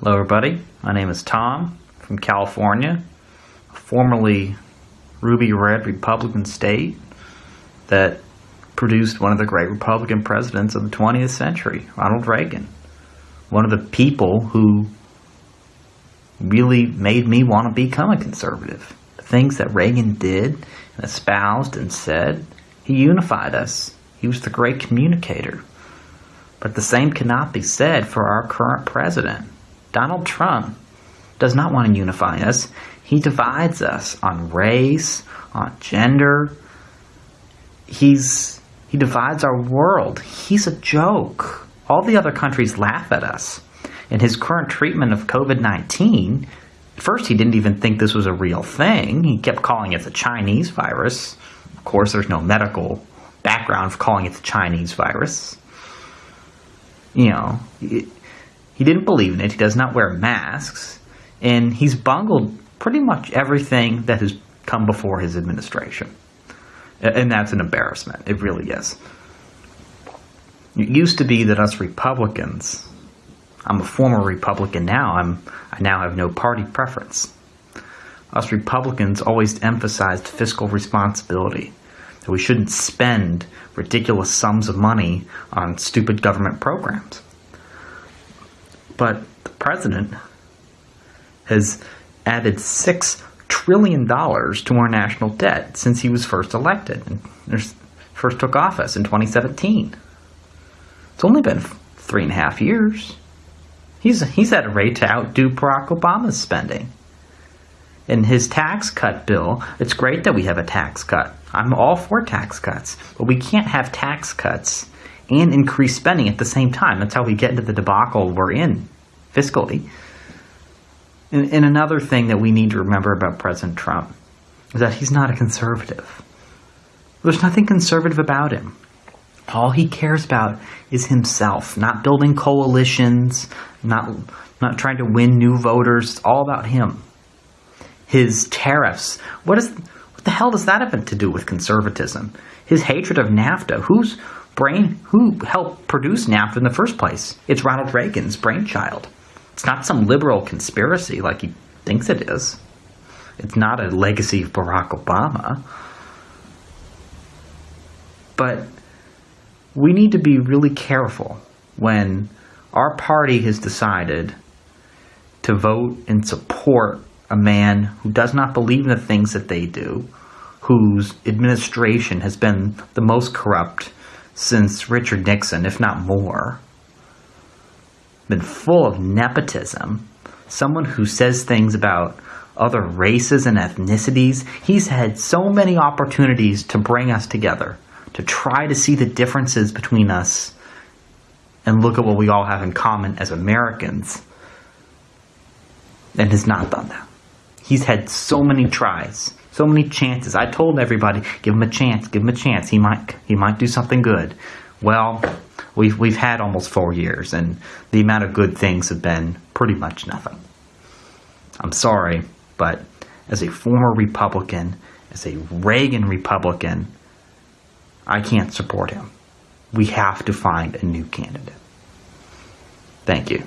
Hello, everybody. My name is Tom from California, formerly ruby red Republican state that produced one of the great Republican presidents of the 20th century, Ronald Reagan. One of the people who really made me want to become a conservative. The things that Reagan did and espoused and said, he unified us. He was the great communicator. But the same cannot be said for our current president. Donald Trump does not want to unify us. He divides us on race, on gender. He's he divides our world. He's a joke. All the other countries laugh at us. In his current treatment of COVID-19, at first he didn't even think this was a real thing. He kept calling it the Chinese virus. Of course, there's no medical background for calling it the Chinese virus. You know, he didn't believe in it. He does not wear masks. And he's bungled pretty much everything that has come before his administration. And that's an embarrassment. It really is. It used to be that us Republicans, I'm a former Republican now, I'm, I now have no party preference. Us Republicans always emphasized fiscal responsibility, that we shouldn't spend ridiculous sums of money on stupid government programs. But the president has added six trillion dollars to our national debt since he was first elected and first took office in 2017. It's only been three and a half years. He's he's at a rate to outdo Barack Obama's spending. In his tax cut bill, it's great that we have a tax cut. I'm all for tax cuts, but we can't have tax cuts and mm. increase spending at the same time. That's how we get into the debacle we're in fiscally. And, and another thing that we need to remember about President Trump is that he's not a conservative. There's nothing conservative about him. All he cares about is himself, not building coalitions, not, not trying to win new voters. It's all about him. His tariffs. What, is, what the hell does that have to do with conservatism? His hatred of NAFTA. Whose brain, who helped produce NAFTA in the first place? It's Ronald Reagan's brainchild. It's not some liberal conspiracy like he thinks it is. It's not a legacy of Barack Obama. But we need to be really careful when our party has decided to vote and support a man who does not believe in the things that they do, whose administration has been the most corrupt since Richard Nixon, if not more been full of nepotism, someone who says things about other races and ethnicities. He's had so many opportunities to bring us together, to try to see the differences between us and look at what we all have in common as Americans, and has not done that. He's had so many tries, so many chances. I told everybody, give him a chance, give him a chance. He might, he might do something good. Well, we've we've had almost four years, and the amount of good things have been pretty much nothing. I'm sorry, but as a former Republican, as a Reagan Republican, I can't support him. We have to find a new candidate. Thank you.